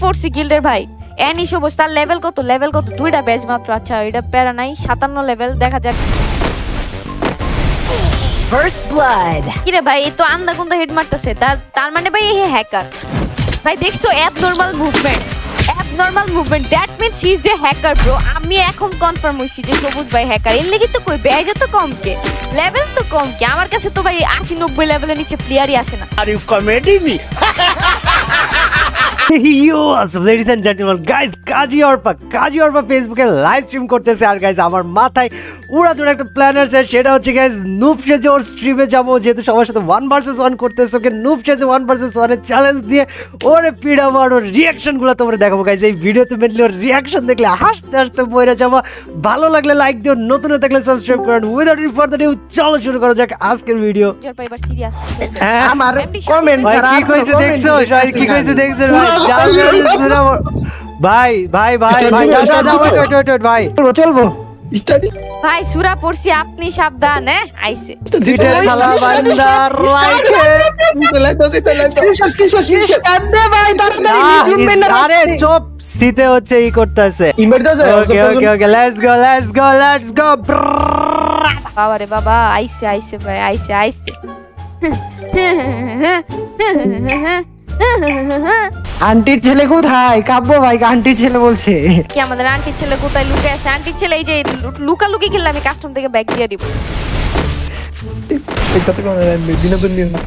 Foresee গিল্ডের ভাই? Annie সবুজ তার লেভেল কত? লেভেল কত? দুইটা ব্যাচ মাত্র। আচ্ছা এটা প্যারা নাই সাতান্ন লেভেল দেখা যাক। First blood. কিরে ভাই এই তো আন্দা কুন্দা হেড মারতেছে। তার তার মানে ভাই হ্যাকার ভাই দেখছ abnormal movement abnormal movement that means he is a hacker bro আমি এখন কনফার্ম হইছি যে সবুজ ভাই হ্যাকার এর লাগি তো কই ব্যাজ তো কম কে? লেভেল তো কম কে? আমার কাছে তো ভাই আশি নব্বই লেভেলের নিচে প্লেয়ারই আসে না। Are you comedy me? You আসব ladies and gentleman guys Kazi Arpa Kazi Arpa ফেসবুকে লাইভ স্ট্রিম করতেছে আর গাইস আমার মাথায় উড়া দুড়া একটা প্ল্যান আছে সেটা হচ্ছে গাইস নুব সেজে ওর স্ট্রিমে যাব যেহেতু সবার সাথে ওয়ান ভার্সেস ওয়ান করতেছে ওকে নুব সেজে ওয়ান ভার্সেস ওয়ানের চ্যালেঞ্জ দিয়ে ওরে পিড়া মার ওর রিয়াকশনগুলো তোমরা দেখাবো গাইস এই ভিডিওতে মেনলি ওর রিয়াকশন দেখলে হাসতে হাসতে বইরে যাব ভালো লাগলে লাইক দিও নতুন থাকলে সাবস্ক্রাইব করুন। উইদাউট ফার্দার ডিউ চলো শুরু করা যাক আজকের ভিডিও হ্যাঁ আমার ছাড়া কি কইছে দেখছ? কি কইছে দেখছ? ভাই। ভাই ভাই ভাই ভাই ভাই। চলবো। ভাই সুরা পড়ছি আপনি সাবধান হ্যাঁ? আইছে আরে চুপ শীতে হচ্ছে ই করতেছে। Okay okay okay let's go let's go let's go বাবা রে বাবা আইছে আইছে ভাই আইছে আইছে আন্টির ছেলে কোথায়? কাব্য ভাই আন্টির ছেলে বলছে। কি আমাদের আন্টির ছেলে কোথায় লুকে আছে? আন্টির ছেলে এই যে লুকা লুকি খেললে আমি কাস্টম থেকে ব্যাগ দিয়ে দিব। বিনোদন নিয়ে না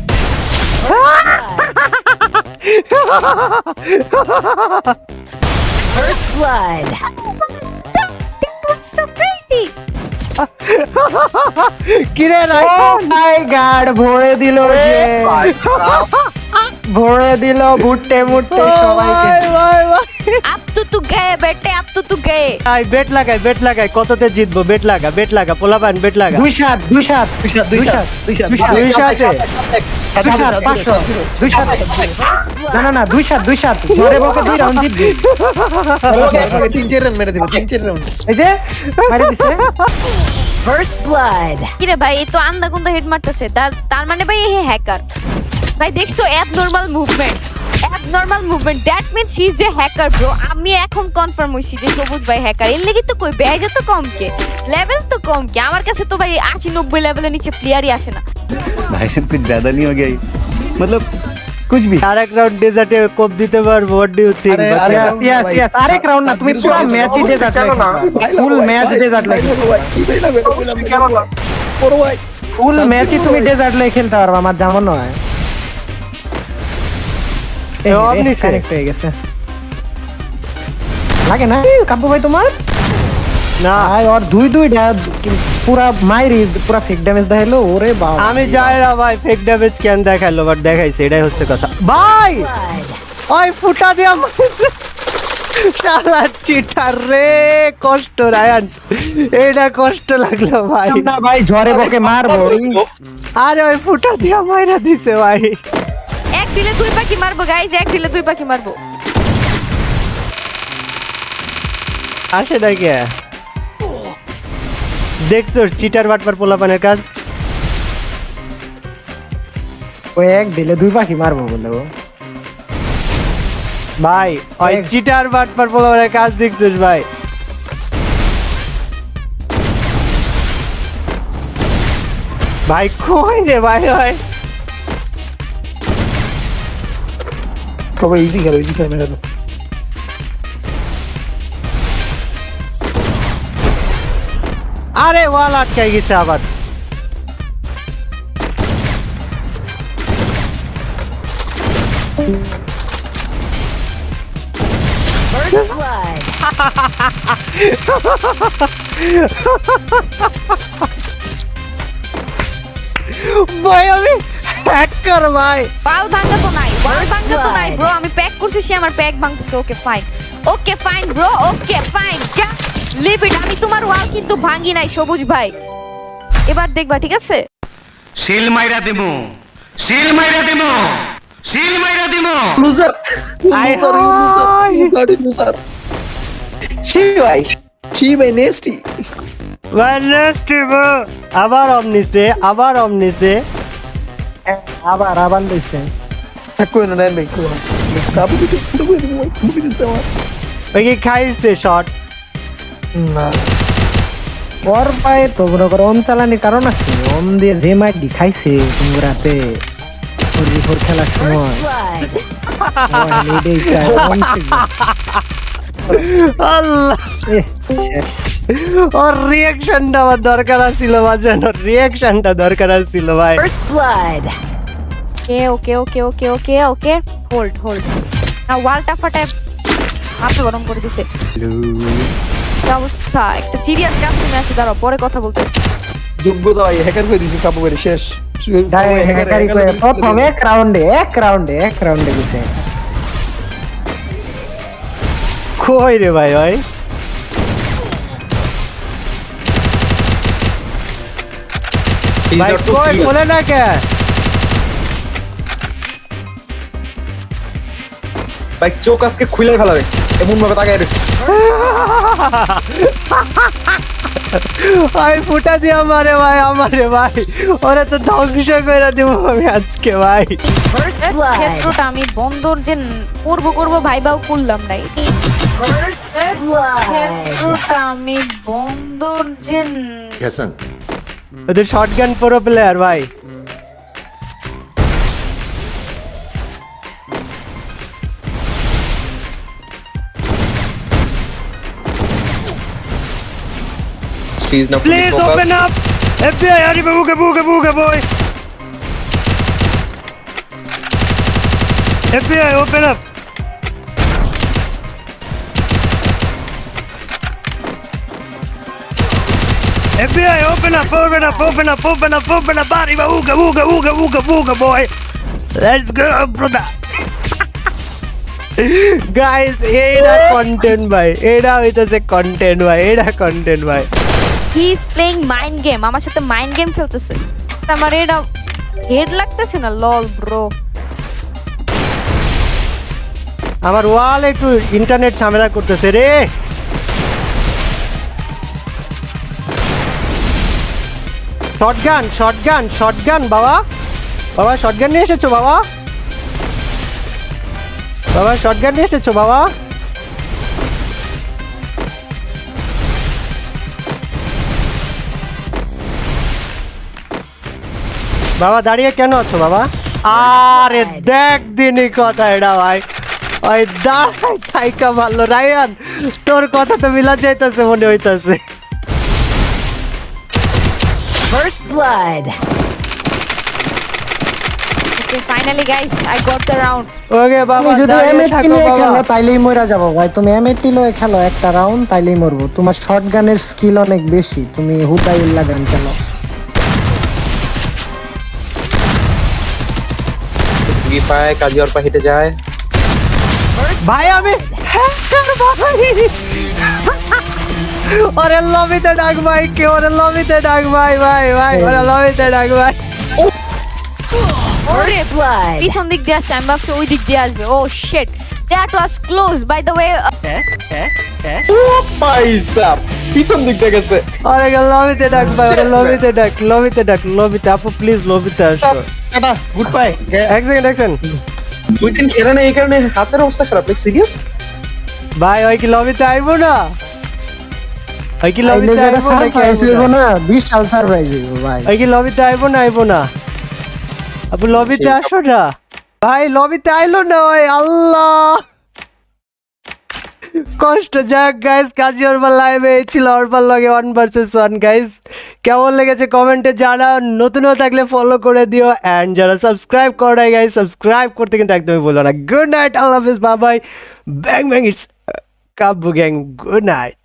First blood. so crazy কিরে নাই মাই গড ভরে দিল যে। ভরে দিল ভুট্টে মুট্টে সবাইকে আপ তো তু গয়ে বেটে আপ তো তু গয়ে আই বেট লাগাই বেট লাগাই কততে জিতবো বেট লাগা বেট লাগা পোলাবান বেট লাগা দুই সাত দুই সাত দুই সাত দুই সাত দুই সাত দুই সাত দুই সাত না না না দুই সাত দুই সাত বকে দুই রাউন্ড জিতবি তিন চার মেরে দিব তিন চার রাউন্ড এই যে মারি দিছে ফার্স্ট ব্লাড কিরে ভাই তো আন্দা গুন্দা হেড মারতেছে তার মানে ভাই এই হ্যাকার ভাই দেখছো abnormal movement abnormal movement that means he is a hacker bro আমি এখন কনফার্ম হইছি যে সবুজ ভাই হ্যাকার এর লাগি তো কই ব্যাজ তো কম কে লেভেল তো কম কে আমার কাছে তো ভাই আশি নব্বই লেভেলের নিচে প্লেয়ারই আসে না भाई साहब कुछ ज्यादा नहीं हो गया ये? मतलब कुछ भी আর এক রাউন্ড ডেজার্টে কোপ দিতে পারবো হোয়াট ডু ইউ থিংক আরে, আরে, Yes, yes, yes. আরেক round না, তুমি পুরো match ই desert লাগবে। Full match desert লাগবে। ফুল ম্যাচই তুমি ডেজার্ট লয়ে খেলতে পারবা আমার যেমন নয় এ, off নিছে। কানেক্ট হয়ে গেছে লাগে না কাব্য ভাই তোমার না ভাই ওর দুই দুই পুরা মাইরি পুরা ফেক ড্যামেজ দেখাইলো ওরে বাবা আমি যাই না ভাই ফেক ড্যামেজ কেন দেখাইলো বাট দেখাইছে এটাই হচ্ছে কথা ভাই ওই ফুটা দিয়া মারছে। শালা চিটার রে কষ্ট রায়ান এইটা কষ্ট লাগল ভাই না ভাই ঝরে বকে মারবো আরে ওই ফুটা দিয়া মাইরা দিছে ভাই এক দিলে দুই পাখি মারবো গাইজ এক দিলে দুই পাখি মারবো আসে না কে দেখছ চিটার বাটপার পোলাপানের কাজ ওই এক দিলে দুই পাখি মারবো বলে ও ভাই ওই এক- চিটার বাটপার পোলাপানের কাজ দেখছিস ভাই ভাই কই রে ভাই ভাই সবাই ইজি খেলো ইজি খেলো মেরে দাও আরে ওয়াল আটকাই গেছে আবার First blood. ভাই আমি হ্যাকার ভাই। ভাঙা তো নাই ভাঙা তো নাই ব্রো আমি প্যাক করছি সে আমার pack ভাঙতেছে okay fine okay fine bro okay fine যা লিভ ইট আমি তোমার ওয়াল কিন্তু ভাঙি নাই সবুজ ভাই। এবার দেখবা ঠিক আছে? শিল মাইরা দিমু শিল মাইরা দিমু শিল মাইরা দিমু। লুজার লুজার লুজার গাড়ি লুজার ছি ভাই। ছি ভাই নেস্টি ওয়েনএসডে আবার অমনিসে আবার অমনিসে আবার আবার দিছে থাকো না নেন ভাই কাবু দিতে তো করে দিব মুখে দিতে আমার ওই কি খাইছে শট? না। ওর পায়ে তো মনে করো অন চালানির কারণ আছে। অন দিয়ে যে মাইক দি খাইছে তুমি রাতে ফোর খেলার সময়। আল্লাহ। ওর রিয়াকশনটা আমার দরকার ছিল বাজান ওর রিয়াকশনটা দরকার ছিল ভাই। First blood. Okay okay okay okay okay okay hold hold না ওয়ালটা ফাটায় মাথা গরম করে দিছে। কি অবস্থা? একটা সিরিয়াস কাজ তুমি আছে দাঁড়াও পরে কথা বলতে। যোগ্যতা ভাই হ্যাকার করে দিছি কাবু করে শেষ। তাই হ্যাকারি করে প্রথম এক রাউন্ডে এক রাউন্ডে এক রাউন্ডে গেছে। কই রে ভাই ভাই? না কে ভাই চোখ আজকে খুলে ফেলাবে। এমন ভাবে তাকায় রয়েছে। ভাই ফুটা দিয়ে আমারে ভাই আমারে ভাই। ওরা তো ধ্বংস করে দিব আমি আজকে ভাই। ক্ষেত্রটা আমি বন্দর যে করব করব ভাইবাও করলাম নাই ক্ষেত্রটা আমি বন্দর যে ওদের শটগান প্রো প্লেয়ার ভাই প্লিজ না Please open up! FBI, arriba, buga, buga, buga, boy! FBI, open up! FBI, open up, open up, open up, open up, open up, arriba, buga, buga, buga, buga, buga, boy! Let's go, brother! Guys এইটা content ভাই এটা হইতেছে content ভাই এটা content ভাই he is playing mind game আমার সাথে mind game খেলতেছে আমার এটা হেড লাগতেছে না লল ব্রো আমার ওয়াল একটু ইন্টারনেট ঝামেলা করতেছে রে শটগান শটগান শটগান বাবা। বাবা শটগান নিয়ে এসেছ বাবা। বাবা শটগান নিয়ে এসেছ বাবা। বাবা দাঁড়িয়ে কেন আছো বাবা? আরে দেখ দিনই কথা এটা ভাই। ওই দাঁড়াই থাইকা ভালো রায়ান তোর কথা তো মিলা যাইতেছে মনে হইতাছে। First blood. Okay finally guys I got the round okay বাবা তুমি যদি এমএটি নিয়ে খেলো তাইলেই মরা যাব। ভাই তুমি এমএটি লয়ে খেলো একটা রাউন্ড তাইলেই মরবো। তোমার শর্ট গানের স্কিল অনেক বেশি। তুমি হুদাই উল্লা গান খেলো কি পায়? কাজী অর্পা হেঁটে যায়। ভাই আমি ওরে লবিতে ডাক ভাই কে ওরে লবিতে ডাক ভাই ভাই ভাই ওরে লবিতে ডাক ভাই। ওরে blood. পিছন দিক দিয়ে আসছে আমি ভাবছি ওই দিক দিয়ে আসবে। ও shit that was close by the way ও পয়সা পিছন দিক থেকে গেছে। ওরে লবিতে ডাক ভাই ওরে লবিতে ডাক লবিতে ডাক লবিতে। আপু প্লিজ লবিতে আসো। টাটা গুড বাই এক সেকেন্ড এক সেকেন্ড দুই দিন খেলে না এই কারণে হাতের অবস্থা খারাপ। সিরিয়াস ভাই ওই কি লবিতে আইবো না? ওই কি লবিতে আইবো নাকি সারপ্রাইজ আইবো হইব না? না বিশাল সারপ্রাইজ হইব ভাই ওই কি লবিতে আইবো না আইবো না আপু লবিতে আসো না ভাই লবিতে আইলো না ওই আল্লাহ কষ্ট যাক গাইস কাজী অরবার লাইভে ছিল অরবার লগে ওয়ান ভার্সেস ওয়ান গাইস কেমন লেগেছে কমেন্টে জানাও নতুন হয়ে থাকলে ফলো করে দিও অ্যান্ড যারা সাবস্ক্রাইব করে গাইস সাবস্ক্রাইব করতে কিন্তু একদমই বলো না গুড নাইট আল্লাহ হাফিজ বাবাই bang bang it's Kabbu gang good night